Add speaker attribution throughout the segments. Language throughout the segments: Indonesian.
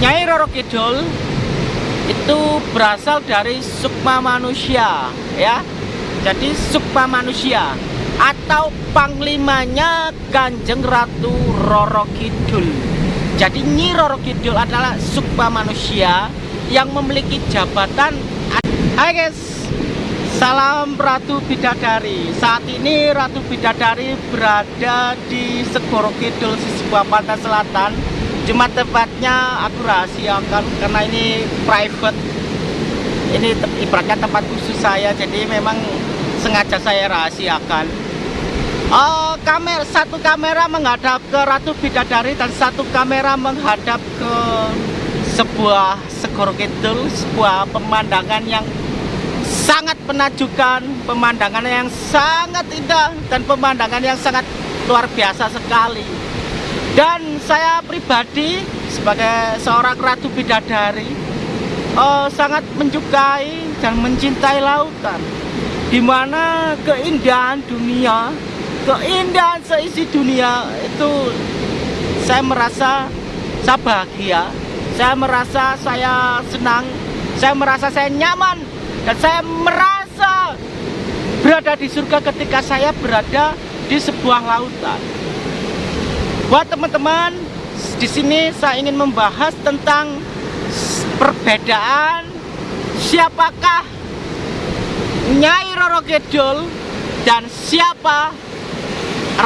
Speaker 1: Nyai Roro Kidul itu berasal dari sukma manusia ya. Jadi sukma manusia atau panglimanya Kanjeng Ratu Roro Kidul. Jadi Nyi Roro Kidul adalah sukma manusia yang memiliki jabatan Hai guys Salam Ratu Bidadari. Saat ini Ratu Bidadari berada di Segoro Kidul sebuah pantai selatan cuma tempatnya aku rahasiakan karena ini private. Ini ibaratnya tempat khusus saya jadi memang sengaja saya rahasiakan. Oh, kamer satu kamera menghadap ke Ratu Bidadari dan satu kamera menghadap ke sebuah segoro kidul sebuah pemandangan yang sangat menakjubkan pemandangan yang sangat indah dan pemandangan yang sangat luar biasa sekali dan saya pribadi sebagai seorang ratu bidadari uh, sangat menyukai dan mencintai lautan di mana keindahan dunia keindahan seisi dunia itu saya merasa saya bahagia saya merasa saya senang saya merasa saya nyaman dan saya merasa berada di surga ketika saya berada di sebuah lautan Buat teman-teman, di sini saya ingin membahas tentang perbedaan siapakah Nyai Roro Kidul dan siapa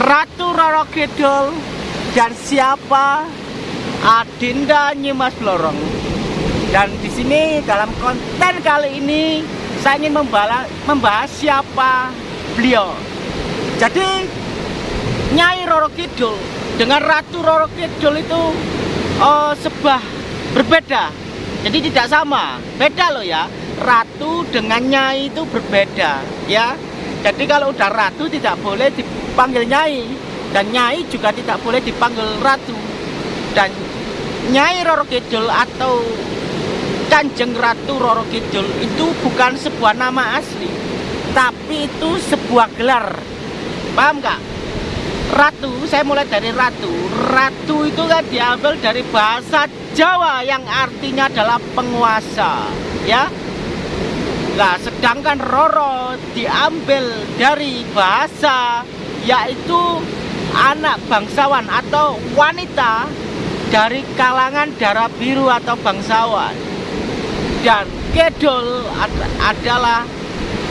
Speaker 1: Ratu Roro Kidul dan siapa Adinda Nyimas Blorong. Dan di sini dalam konten kali ini saya ingin membahas, membahas siapa beliau. Jadi Nyai Roro Kidul dengan Ratu Roro Kidul itu oh, sebuah berbeda. Jadi tidak sama. Beda loh ya. Ratu dengan Nyai itu berbeda ya. Jadi kalau udah Ratu tidak boleh dipanggil Nyai dan Nyai juga tidak boleh dipanggil Ratu. Dan Nyai Roro Kidul atau Kanjeng Ratu Roro Kidul itu bukan sebuah nama asli tapi itu sebuah gelar. Paham gak? Ratu, saya mulai dari ratu. Ratu itu kan diambil dari bahasa Jawa yang artinya adalah penguasa, ya. Nah, sedangkan Roro diambil dari bahasa yaitu anak bangsawan atau wanita dari kalangan darah biru atau bangsawan. Dan Kedul adalah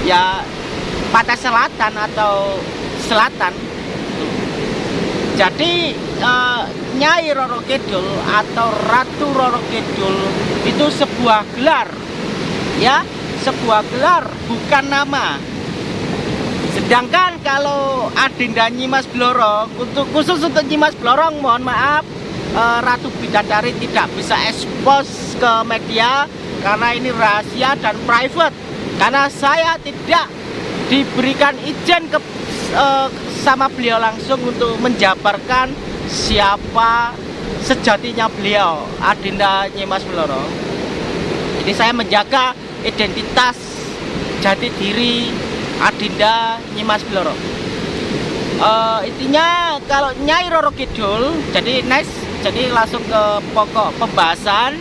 Speaker 1: ya pantai selatan atau selatan jadi uh, Nyai Roro Kidul atau Ratu Roro Kidul itu sebuah gelar. Ya sebuah gelar bukan nama. Sedangkan kalau Adinda Nyimas Blorong untuk khusus untuk Nyimas Blorong mohon maaf uh, Ratu Bidadari tidak bisa ekspos ke media karena ini rahasia dan private. Karena saya tidak diberikan izin ke uh, sama beliau langsung untuk menjabarkan siapa sejatinya beliau Adinda Nyimas Bloro jadi saya menjaga identitas jati diri Adinda Nyimas Bloro uh, intinya kalau Nyai Roro Kidul jadi nice jadi langsung ke pokok pembahasan.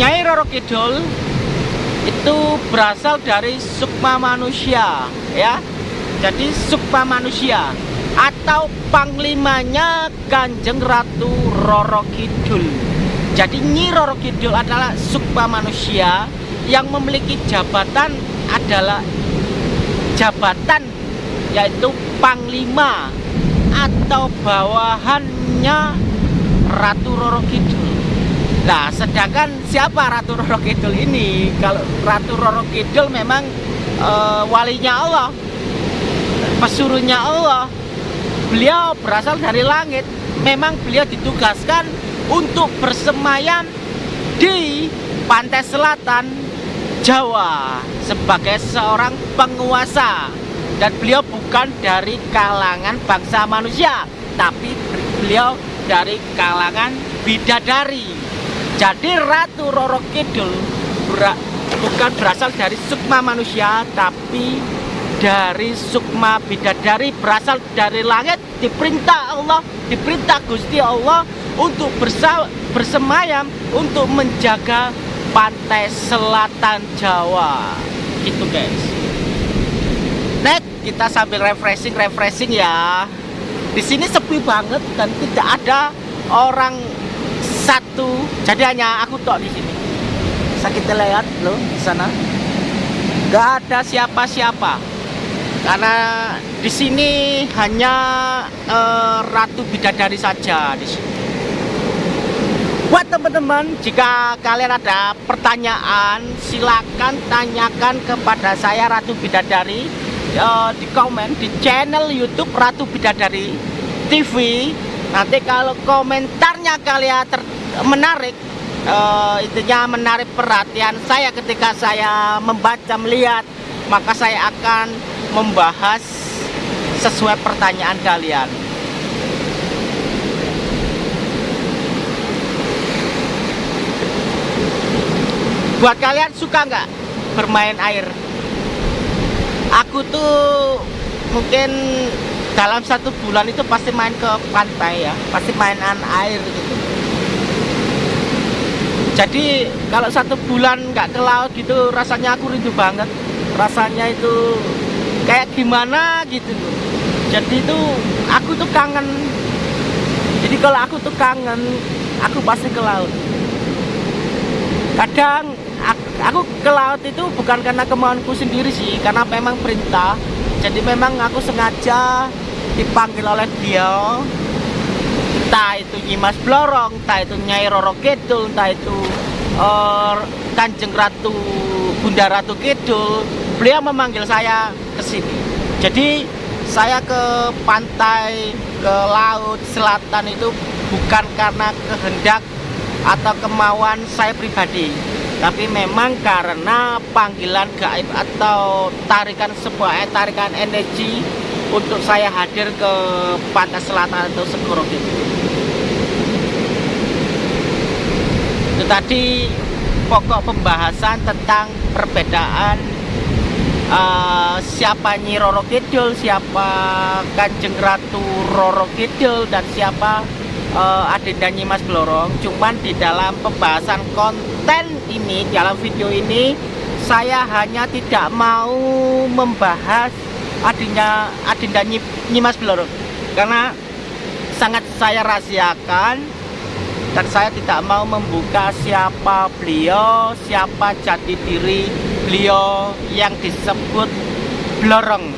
Speaker 1: Nyai Roro Kidul itu berasal dari sukma manusia ya jadi sukma manusia. Atau panglimanya Kanjeng Ratu Roro Kidul. Jadi Nyi Roro Kidul adalah sukma manusia yang memiliki jabatan adalah jabatan yaitu panglima atau bawahannya Ratu Roro Kidul. Nah, sedangkan siapa Ratu Roro Kidul ini? Kalau Ratu Roro Kidul memang e, walinya Allah pesuruhnya Allah. Beliau berasal dari langit. Memang beliau ditugaskan untuk bersemayam di pantai selatan Jawa sebagai seorang penguasa. Dan beliau bukan dari kalangan bangsa manusia tapi beliau dari kalangan bidadari. Jadi Ratu Roro Kidul bukan berasal dari sukma manusia tapi dari sukma bidadari berasal dari langit diperintah Allah diperintah Gusti Allah untuk bersemayam untuk menjaga pantai selatan Jawa. Gitu guys. Next kita sambil refreshing refreshing ya. Di sini sepi banget dan tidak ada orang satu. Jadi hanya aku tok di sini. Sakit lihat loh di sana. Nggak ada siapa-siapa karena di sini hanya uh, ratu bidadari saja di sini. Buat teman-teman jika kalian ada pertanyaan silakan tanyakan kepada saya Ratu Bidadari uh, di komen di channel YouTube Ratu Bidadari TV nanti kalau komentarnya kalian menarik uh, intinya menarik perhatian saya ketika saya membaca melihat maka saya akan membahas sesuai pertanyaan kalian. Buat kalian suka nggak bermain air? Aku tuh mungkin dalam satu bulan itu pasti main ke pantai ya pasti mainan air gitu. Jadi kalau satu bulan nggak ke laut gitu rasanya aku rindu banget. Rasanya itu kayak gimana gitu jadi itu aku tuh kangen. Jadi kalau aku tuh kangen aku pasti ke laut. Kadang aku ke laut itu bukan karena kemauanku sendiri sih karena memang perintah. Jadi memang aku sengaja dipanggil oleh dia. Entah itu Nyimas Blorong entah itu Nyai Roro Kidul entah itu uh, Kanjeng Ratu Bunda Ratu Kidul beliau memanggil saya ke sini. Jadi saya ke pantai ke laut selatan itu bukan karena kehendak atau kemauan saya pribadi tapi memang karena panggilan gaib atau tarikan sebuah eh, tarikan energi untuk saya hadir ke pantai selatan atau Segoro itu itu tadi pokok pembahasan tentang perbedaan uh, siapa Nyi Roro Kidul, siapa Kanjeng Ratu Roro Kidul dan siapa uh, Adinda Nyimas Blorong. Cuman di dalam pembahasan konten ini dalam video ini saya hanya tidak mau membahas Adinda Adinda Nyimas Blorong. Karena sangat saya rahasiakan dan saya tidak mau membuka siapa beliau siapa jati diri beliau yang disebut blorong.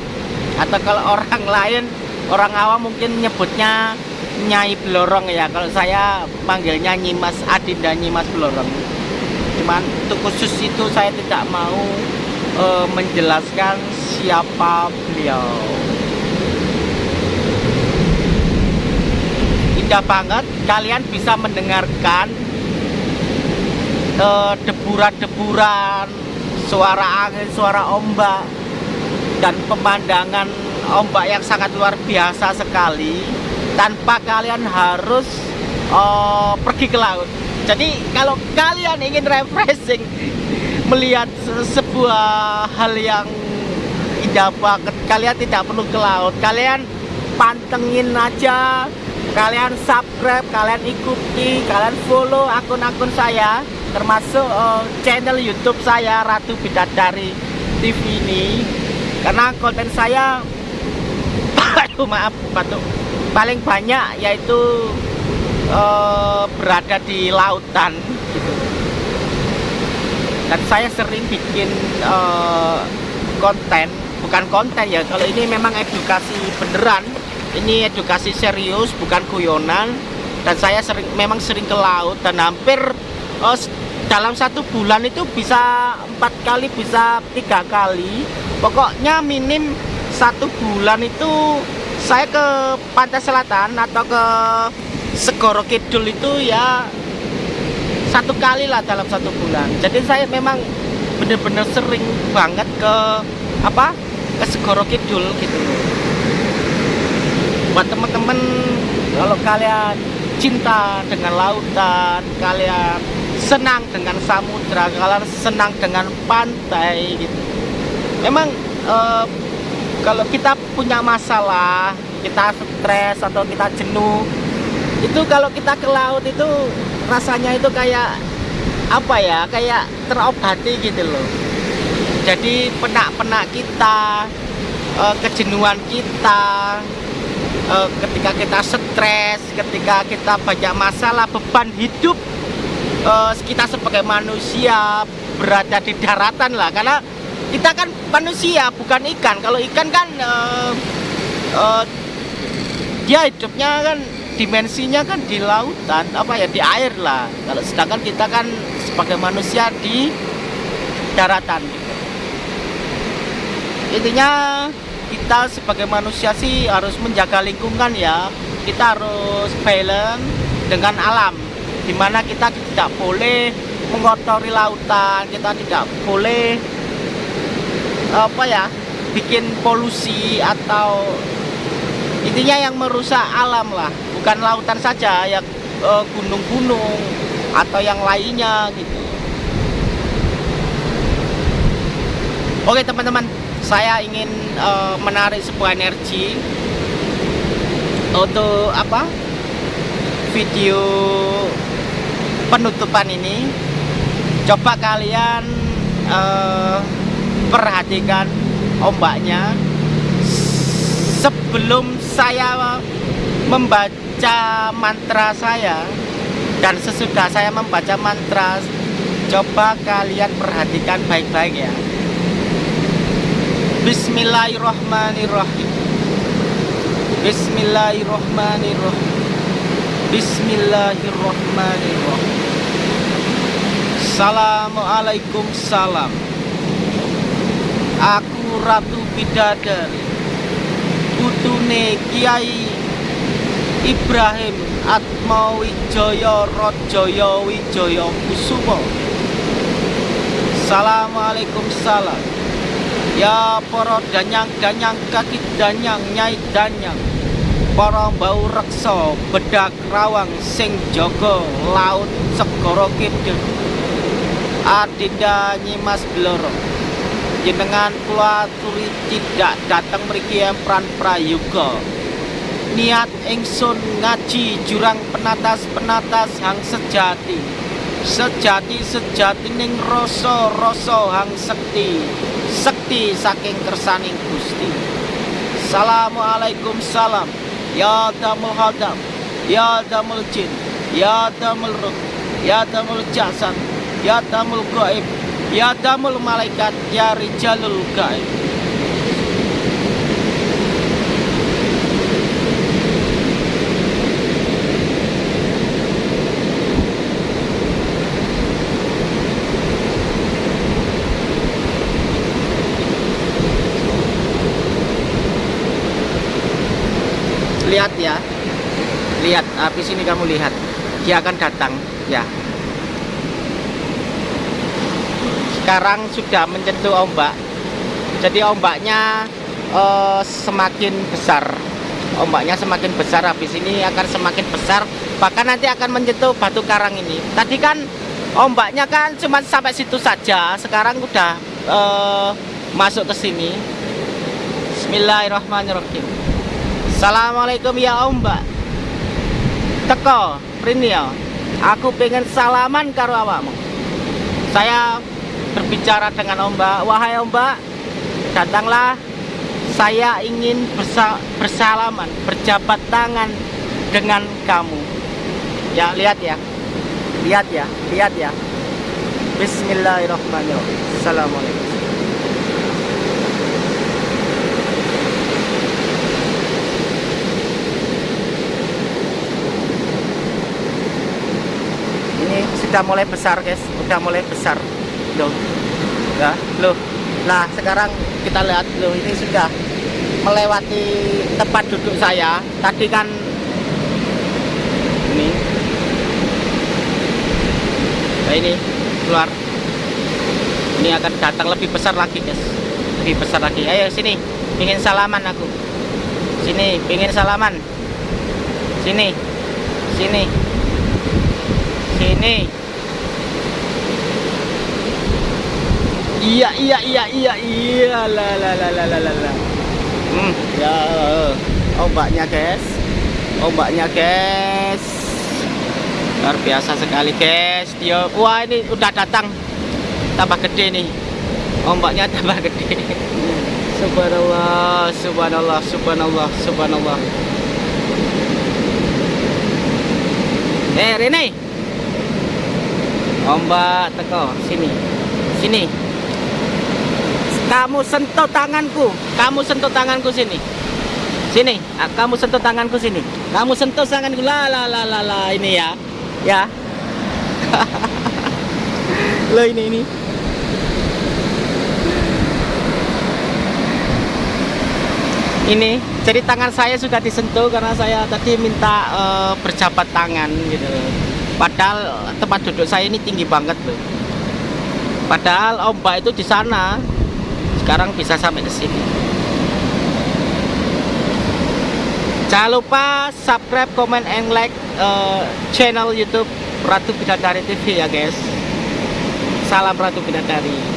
Speaker 1: Atau kalau orang lain orang awam mungkin nyebutnya Nyai Blorong ya. Kalau saya panggilnya Nyimas Adinda Nyimas Blorong. Cuman untuk khusus itu saya tidak mau uh, menjelaskan siapa beliau. Indah banget kalian bisa mendengarkan uh, deburan-deburan suara angin, suara ombak dan pemandangan ombak yang sangat luar biasa sekali tanpa kalian harus uh, pergi ke laut. Jadi kalau kalian ingin refreshing melihat sebuah hal yang indah banget kalian tidak perlu ke laut. Kalian pantengin aja kalian subscribe kalian ikuti kalian follow akun-akun saya termasuk uh, channel youtube saya Ratu Bidadari TV ini. Karena konten saya aduh maaf batuk. Paling banyak yaitu uh, berada di lautan gitu. dan saya sering bikin uh, konten bukan konten ya kalau ini memang edukasi beneran. Ini edukasi serius bukan guyonan. Dan saya sering memang sering ke laut dan hampir uh, dalam satu bulan itu bisa empat kali bisa tiga kali. Pokoknya minim satu bulan itu saya ke pantai selatan atau ke Segoro Kidul itu ya satu kali lah dalam satu bulan. Jadi saya memang bener-bener sering banget ke apa ke Segoro Kidul gitu. Buat temen-temen kalau kalian cinta dengan lautan kalian senang dengan samudra kalian senang dengan pantai gitu. Memang eh, kalau kita punya masalah kita stres atau kita jenuh itu kalau kita ke laut itu rasanya itu kayak apa ya kayak terobati gitu loh. Jadi penak-penak kita uh, kejenuhan kita uh, ketika kita stres ketika kita banyak masalah beban hidup uh, kita sebagai manusia berada di daratan lah. Karena kita kan manusia bukan ikan. Kalau ikan kan uh, uh, dia hidupnya kan dimensinya kan di lautan apa ya di air lah. Kalau sedangkan kita kan sebagai manusia di daratan. Intinya kita sebagai manusia sih harus menjaga lingkungan ya. Kita harus balance dengan alam. Di mana kita tidak boleh mengotori lautan kita tidak boleh apa ya bikin polusi atau intinya yang merusak alam lah. Bukan lautan saja ya gunung-gunung atau yang lainnya gitu. Oke teman-teman saya ingin uh, menarik sebuah energi untuk apa video penutupan ini coba kalian uh, perhatikan ombaknya. Sebelum saya membaca mantra saya dan sesudah saya membaca mantra coba kalian perhatikan baik-baik ya. Bismillahirrahmanirrahim. Bismillahirrahmanirrahim Bismillahirrahmanirrahim. Assalamualaikum salam. Aku Ratu Bidadari. Putune Kiai Ibrahim Atma Wijaya Rajaya Wijaya Kusumo Assalamualaikum salam. Ya para danyang-danyang kaki danyang nyai danyang Para bau reksa bedak rawang sing jogo laut segoro kidul. Adinda nyimas bloro Jenengan kulaturi tidak datang mriki empran prayoga. Niat ingsun ngaji jurang penatas-penatas hang sejati Sejati sejati ning rasa rasa hang sekti sekti saking kersaning Gusti. Assalamualaikum salam Ya damul hadam Ya damul jin Ya damul ruh Ya damul jasan Ya damul gaib Ya damul malaikat Ya rijalul gaib lihat ya. Lihat habis ini kamu lihat. Dia akan datang ya. Sekarang sudah menyentuh ombak. Jadi ombaknya uh, semakin besar. Ombaknya semakin besar habis ini akan semakin besar. Bahkan nanti akan menyentuh batu karang ini. Tadi kan ombaknya kan cuma sampai situ saja. Sekarang udah uh, masuk ke sini. Bismillahirrahmanirrahim Assalamualaikum ya Om Mbak. Teko Prini ya Aku pengen salaman karo awakmu. Saya berbicara dengan Om Mbak. Wahai Om Mbak Datanglah. Saya ingin bersa bersalaman Berjabat tangan Dengan kamu. Ya lihat ya. Lihat ya Lihat ya. Bismillahirrahmanirrahim. Assalamualaikum sudah mulai besar guys. Udah mulai besar. Loh. Ya loh. Nah sekarang kita lihat loh ini sudah melewati tempat duduk saya. Tadi kan ini. Nah ini keluar. Ini akan datang lebih besar lagi guys. Lebih besar lagi. Ayo sini. Ingin salaman aku. Sini ingin salaman. Sini. Sini. Sini Iya iya iya iya iya la la la la la la la. Hmm, ya ombaknya guys. Ombaknya guys. luar biasa sekali guys. Dia wah ini udah datang. Tambah gede nih. Ombaknya tambah gede. Subhanallah subhanallah subhanallah subhanallah. Eh Rene. Ombak teko sini. Sini kamu sentuh tanganku. Kamu sentuh tanganku sini. Sini. Ah, kamu sentuh tanganku sini. Kamu sentuh tanganku. La la la la la ini ya. Ya. Lo ini ini. Ini jadi tangan saya sudah disentuh karena saya tadi minta eh, berjabat tangan gitu. Padahal tempat duduk saya ini tinggi banget loh padahal ombak itu di sana sekarang bisa sampai ke sini. Jangan lupa subscribe comment and like eh, channel YouTube Ratu Bidadari TV ya guys. Salam Ratu Bidadari